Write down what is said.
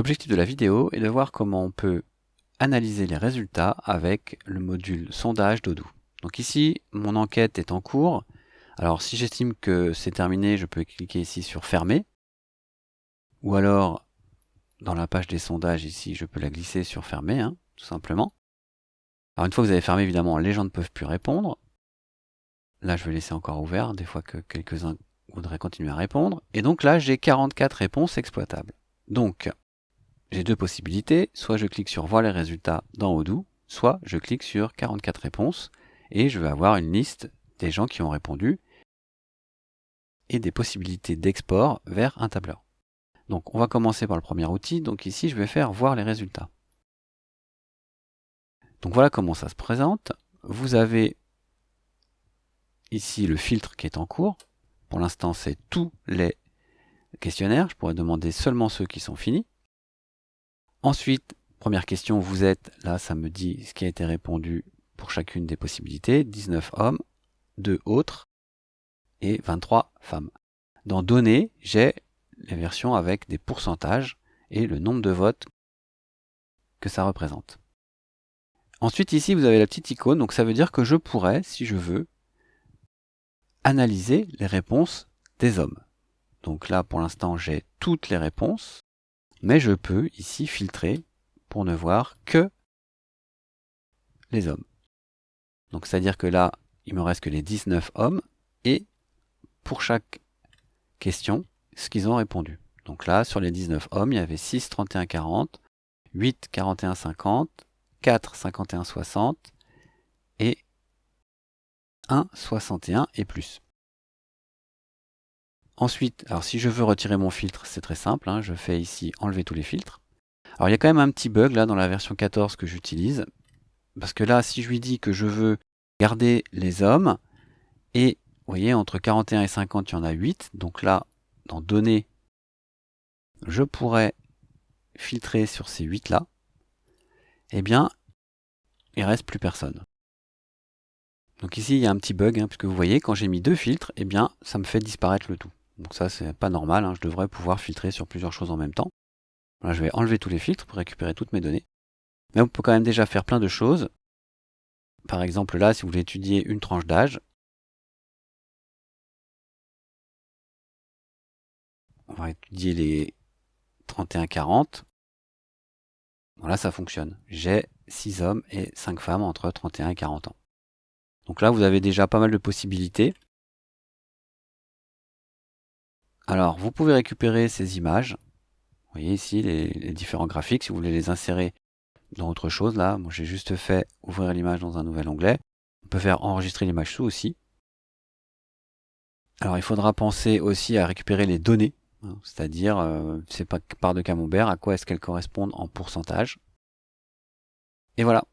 L'objectif de la vidéo est de voir comment on peut analyser les résultats avec le module sondage d'Odoo. Donc ici, mon enquête est en cours. Alors si j'estime que c'est terminé, je peux cliquer ici sur fermer. Ou alors, dans la page des sondages ici, je peux la glisser sur fermer, hein, tout simplement. Alors une fois que vous avez fermé, évidemment, les gens ne peuvent plus répondre. Là, je vais laisser encore ouvert, des fois que quelques-uns voudraient continuer à répondre. Et donc là, j'ai 44 réponses exploitables. Donc, j'ai deux possibilités. Soit je clique sur voir les résultats dans Odoo, soit je clique sur 44 réponses et je vais avoir une liste des gens qui ont répondu et des possibilités d'export vers un tableur. Donc on va commencer par le premier outil. Donc ici, je vais faire voir les résultats. Donc voilà comment ça se présente. Vous avez ici le filtre qui est en cours. Pour l'instant, c'est tous les questionnaires. Je pourrais demander seulement ceux qui sont finis. Ensuite, première question, vous êtes, là ça me dit ce qui a été répondu pour chacune des possibilités, 19 hommes, 2 autres et 23 femmes. Dans données, j'ai les versions avec des pourcentages et le nombre de votes que ça représente. Ensuite ici vous avez la petite icône, donc ça veut dire que je pourrais, si je veux, analyser les réponses des hommes. Donc là pour l'instant j'ai toutes les réponses, mais je peux ici filtrer pour ne voir que les hommes. Donc c'est-à-dire que là, il me reste que les 19 hommes et pour chaque question, ce qu'ils ont répondu. Donc là, sur les 19 hommes, il y avait 6, 31, 40, 8, 41, 50, 4, 51, 60 et 1, 61 et plus. Ensuite, alors si je veux retirer mon filtre, c'est très simple, hein, je fais ici enlever tous les filtres. Alors il y a quand même un petit bug là dans la version 14 que j'utilise, parce que là, si je lui dis que je veux garder les hommes, et vous voyez, entre 41 et 50, il y en a 8, donc là, dans données, je pourrais filtrer sur ces 8 là, eh bien, il reste plus personne. Donc ici, il y a un petit bug, hein, puisque vous voyez, quand j'ai mis deux filtres, eh bien, ça me fait disparaître le tout. Donc ça, c'est pas normal, hein. je devrais pouvoir filtrer sur plusieurs choses en même temps. Je vais enlever tous les filtres pour récupérer toutes mes données. Mais on peut quand même déjà faire plein de choses. Par exemple là, si vous voulez étudier une tranche d'âge, on va étudier les 31-40. Voilà, ça fonctionne. J'ai 6 hommes et 5 femmes entre 31 et 40 ans. Donc là, vous avez déjà pas mal de possibilités. Alors, vous pouvez récupérer ces images. Vous voyez ici les, différents graphiques. Si vous voulez les insérer dans autre chose, là, moi j'ai juste fait ouvrir l'image dans un nouvel onglet. On peut faire enregistrer l'image sous aussi. Alors, il faudra penser aussi à récupérer les données, hein, c'est-à-dire, euh, c'est pas par de camembert, à quoi est-ce qu'elles correspondent en pourcentage. Et voilà,